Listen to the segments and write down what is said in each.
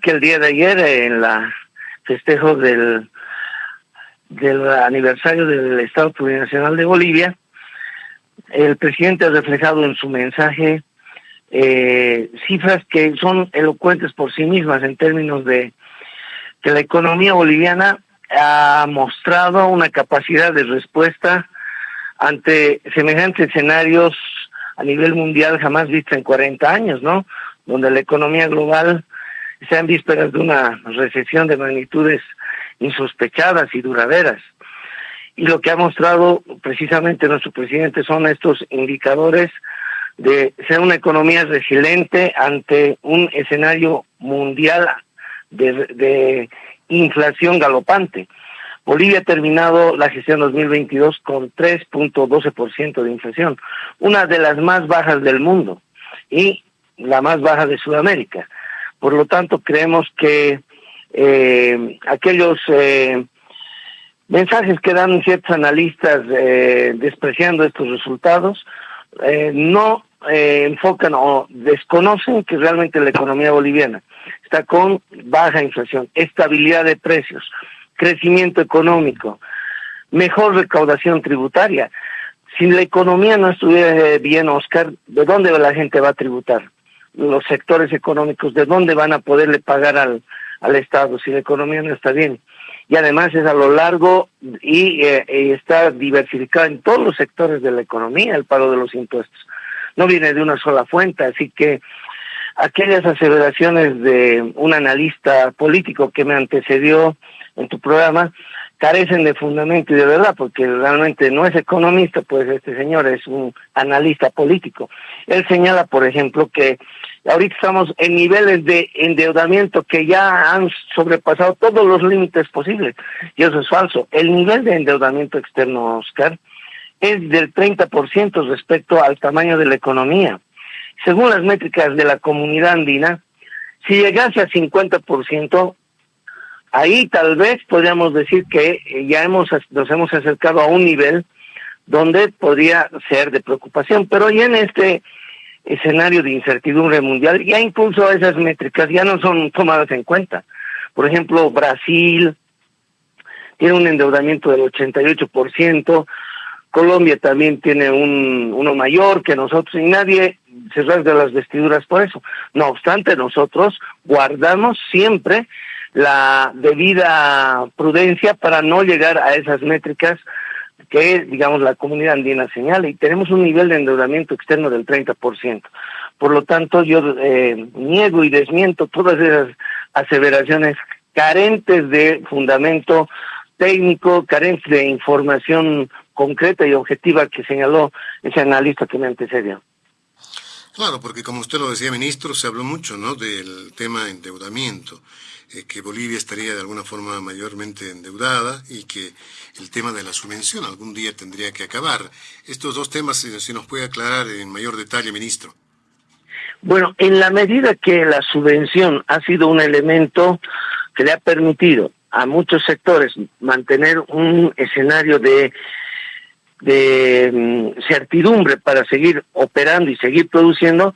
que el día de ayer en la festejo del del aniversario del Estado Plurinacional de Bolivia, el presidente ha reflejado en su mensaje eh, cifras que son elocuentes por sí mismas en términos de que la economía boliviana ha mostrado una capacidad de respuesta ante semejantes escenarios a nivel mundial jamás vista en 40 años, ¿no? Donde la economía global en vísperas de una recesión de magnitudes insospechadas y duraderas. Y lo que ha mostrado precisamente nuestro presidente son estos indicadores de ser una economía resiliente ante un escenario mundial de, de inflación galopante. Bolivia ha terminado la gestión 2022 con 3.12% de inflación, una de las más bajas del mundo y la más baja de Sudamérica. Por lo tanto, creemos que eh, aquellos eh, mensajes que dan ciertos analistas eh, despreciando estos resultados no enfocan o desconocen que realmente la economía boliviana está con baja inflación, estabilidad de precios, crecimiento económico, mejor recaudación tributaria. Si la economía no estuviera bien, Oscar, ¿de dónde la gente va a tributar? Los sectores económicos, ¿de dónde van a poderle pagar al, al Estado si la economía no está bien? Y además es a lo largo y, eh, está diversificado en todos los sectores de la economía el pago de los impuestos. No viene de una sola fuente, así que aquellas aseveraciones de un analista político que me antecedió en tu programa carecen de fundamento y de verdad, porque realmente no es economista, pues este señor es un analista político. Él señala, por ejemplo, que ahorita estamos en niveles de endeudamiento que ya han sobrepasado todos los límites posibles, y eso es falso. El nivel de endeudamiento externo, Oscar, es del 30% respecto al tamaño de la economía. Según las métricas de la comunidad andina, si llegase a 50%, ahí tal vez podríamos decir que ya hemos nos hemos acercado a un nivel donde podría ser de preocupación, pero ya en este escenario de incertidumbre mundial, ya incluso esas métricas ya no son tomadas en cuenta. Por ejemplo, Brasil tiene un endeudamiento del 88%, Colombia también tiene un uno mayor que nosotros y nadie se rasga las vestiduras por eso. No obstante, nosotros guardamos siempre la debida prudencia para no llegar a esas métricas que, digamos, la comunidad andina señala y tenemos un nivel de endeudamiento externo del 30%. Por lo tanto, yo eh, niego y desmiento todas esas aseveraciones carentes de fundamento técnico, carentes de información concreta y objetiva que señaló ese analista que me antecedió. Claro, porque como usted lo decía, ministro, se habló mucho ¿no? del tema endeudamiento, eh, que Bolivia estaría de alguna forma mayormente endeudada y que el tema de la subvención algún día tendría que acabar. Estos dos temas, si, si nos puede aclarar en mayor detalle, ministro. Bueno, en la medida que la subvención ha sido un elemento que le ha permitido a muchos sectores mantener un escenario de de mm, certidumbre para seguir operando y seguir produciendo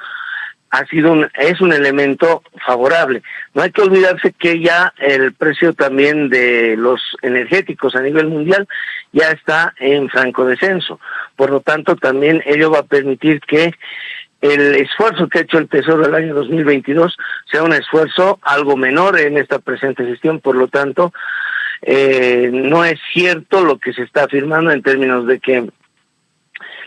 ha sido un, es un elemento favorable. No hay que olvidarse que ya el precio también de los energéticos a nivel mundial ya está en franco descenso. Por lo tanto, también ello va a permitir que el esfuerzo que ha hecho el Tesoro el año 2022 sea un esfuerzo algo menor en esta presente gestión. Por lo tanto, eh, no es cierto lo que se está afirmando en términos de que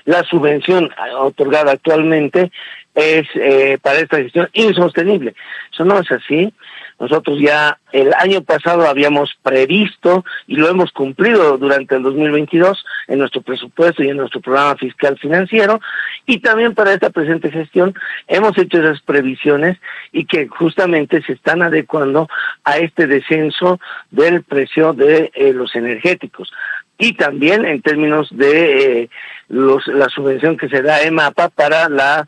la subvención otorgada actualmente es eh, para esta gestión insostenible. Eso no es así. Nosotros ya el año pasado habíamos previsto y lo hemos cumplido durante el 2022 en nuestro presupuesto y en nuestro programa fiscal financiero y también para esta presente gestión hemos hecho esas previsiones y que justamente se están adecuando a este descenso del precio de eh, los energéticos y también en términos de eh, los, la subvención que se da a EMAPA para la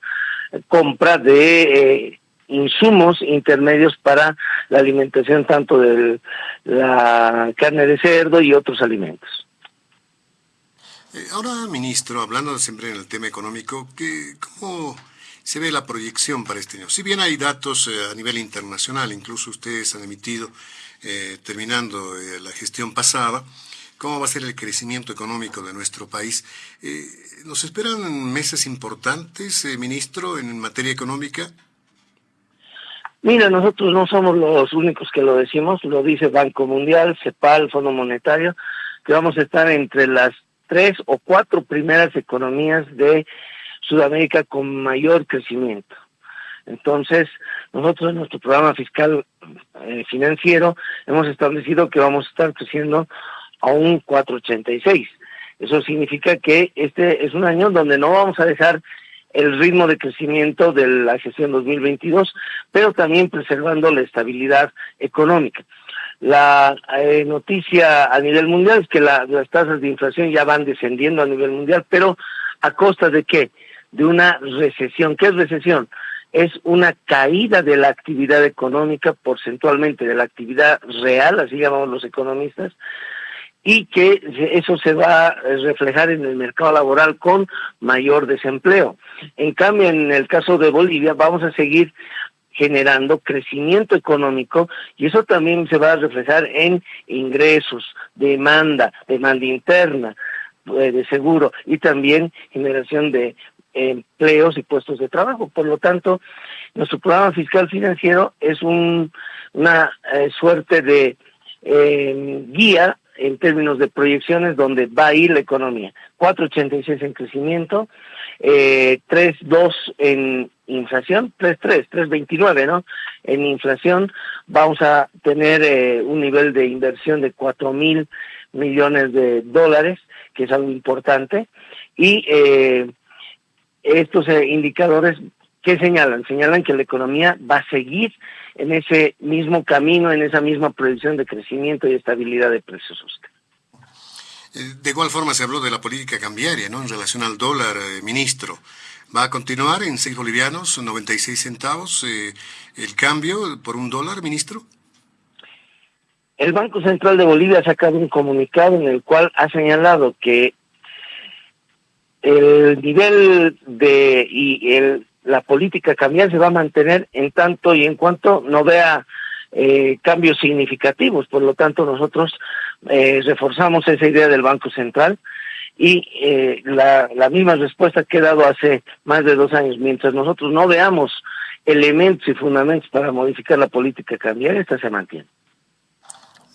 compra de eh, insumos intermedios para la alimentación tanto de la carne de cerdo y otros alimentos. Eh, ahora, ministro, hablando siempre en el tema económico, ¿qué, ¿cómo se ve la proyección para este año? Si bien hay datos a nivel internacional, incluso ustedes han emitido, terminando la gestión pasada, cómo va a ser el crecimiento económico de nuestro país. ¿Nos esperan meses importantes, ministro, en materia económica? Mira, nosotros no somos los únicos que lo decimos, lo dice Banco Mundial, CEPAL, Fondo Monetario, que vamos a estar entre las tres o cuatro primeras economías de Sudamérica con mayor crecimiento. Entonces, nosotros en nuestro programa fiscal eh, financiero hemos establecido que vamos a estar creciendo a un 486. Eso significa que este es un año donde no vamos a dejar el ritmo de crecimiento de la gestión 2022, pero también preservando la estabilidad económica. La eh, noticia a nivel mundial es que las tasas de inflación ya van descendiendo a nivel mundial, pero a costa de qué? De una recesión. ¿Qué es recesión? Es una caída de la actividad económica porcentualmente, de la actividad real, así llamamos los economistas, y que eso se va a reflejar en el mercado laboral con mayor desempleo. En cambio, en el caso de Bolivia, vamos a seguir generando crecimiento económico y eso también se va a reflejar en ingresos, demanda, demanda interna eh, de seguro y también generación de empleos y puestos de trabajo. Por lo tanto, nuestro programa fiscal financiero es un, una eh, suerte de eh, guía en términos de proyecciones donde va a ir la economía. 4.86 en crecimiento, eh, 3.2 en inflación, 3.3, 3.29, ¿no? En inflación vamos a tener eh, un nivel de inversión de 4 mil millones de dólares, que es algo importante, y eh, estos eh, indicadores ¿Qué señalan? Señalan que la economía va a seguir en ese mismo camino, en esa misma proyección de crecimiento y estabilidad de precios. Eh, de igual forma se habló de la política cambiaria, ¿no? En relación al dólar, eh, ministro. ¿Va a continuar en 6 bolivianos, 96 centavos, eh, el cambio por un dólar, ministro? El Banco Central de Bolivia ha sacado un comunicado en el cual ha señalado que el nivel de y el la política cambiar se va a mantener en tanto y en cuanto no vea eh, cambios significativos. Por lo tanto, nosotros eh, reforzamos esa idea del Banco Central y eh, la, la misma respuesta que he dado hace más de dos años. Mientras nosotros no veamos elementos y fundamentos para modificar la política cambiar, esta se mantiene.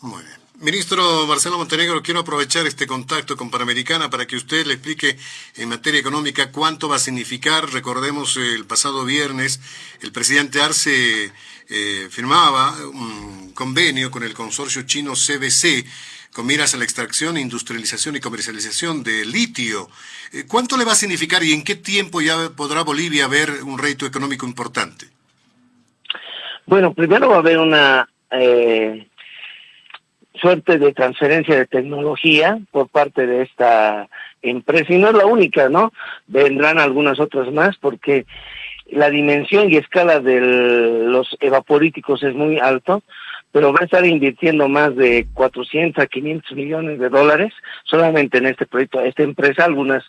Muy bien. Ministro Marcelo Montenegro, quiero aprovechar este contacto con Panamericana para que usted le explique en materia económica cuánto va a significar. Recordemos el pasado viernes el presidente Arce eh, firmaba un convenio con el consorcio chino CBC con miras a la extracción, industrialización y comercialización de litio. Eh, ¿Cuánto le va a significar y en qué tiempo ya podrá Bolivia ver un reto económico importante? Bueno, primero va a haber una... Eh suerte de transferencia de tecnología por parte de esta empresa y no es la única, ¿no? Vendrán algunas otras más porque la dimensión y escala de los evaporíticos es muy alto, pero va a estar invirtiendo más de 400 a 500 millones de dólares solamente en este proyecto, esta empresa, algunas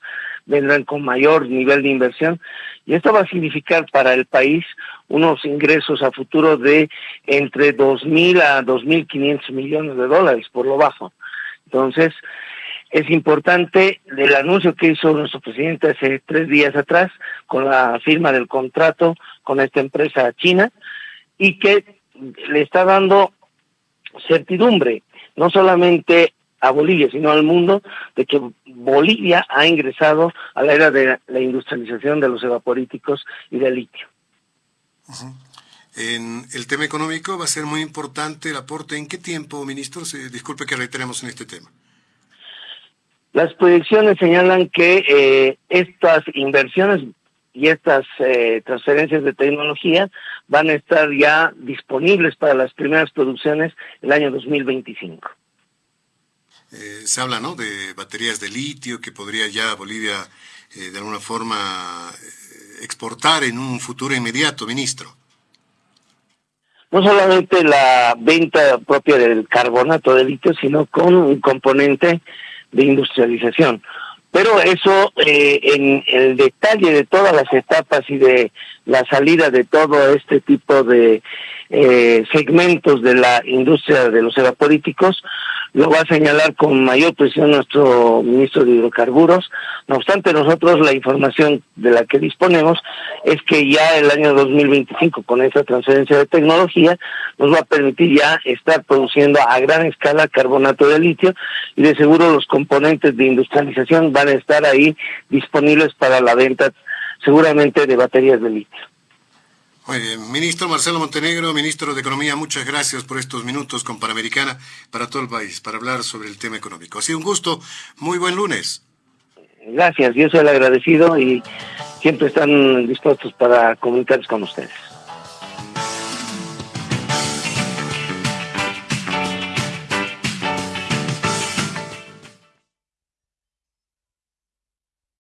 vendrán con mayor nivel de inversión y esto va a significar para el país unos ingresos a futuro de entre 2.000 a 2.500 millones de dólares por lo bajo. Entonces, es importante el anuncio que hizo nuestro presidente hace tres días atrás con la firma del contrato con esta empresa china y que le está dando certidumbre, no solamente a Bolivia, sino al mundo, de que Bolivia ha ingresado a la era de la industrialización de los evaporíticos y del litio. En el tema económico va a ser muy importante el aporte. ¿En qué tiempo, ministro? disculpe que reiteremos en este tema. Las proyecciones señalan que eh, estas inversiones y estas eh, transferencias de tecnología van a estar ya disponibles para las primeras producciones el año 2025. Eh, se habla ¿no? de baterías de litio que podría ya Bolivia eh, de alguna forma eh, exportar en un futuro inmediato, ministro. No solamente la venta propia del carbonato de litio, sino con un componente de industrialización. Pero eso, eh, en el detalle de todas las etapas y de la salida de todo este tipo de eh, segmentos de la industria de los evapolíticos, lo va a señalar con mayor presión nuestro ministro de Hidrocarburos. No obstante, nosotros la información de la que disponemos es que ya el año 2025, con esa transferencia de tecnología, nos va a permitir ya estar produciendo a gran escala carbonato de litio y de seguro los componentes de industrialización van a estar ahí disponibles para la venta seguramente de baterías de litio. Muy bien. Ministro Marcelo Montenegro, ministro de Economía, muchas gracias por estos minutos con Panamericana para todo el país, para hablar sobre el tema económico. Ha sido un gusto. Muy buen lunes. Gracias, yo soy el agradecido y siempre están dispuestos para comunicarse con ustedes.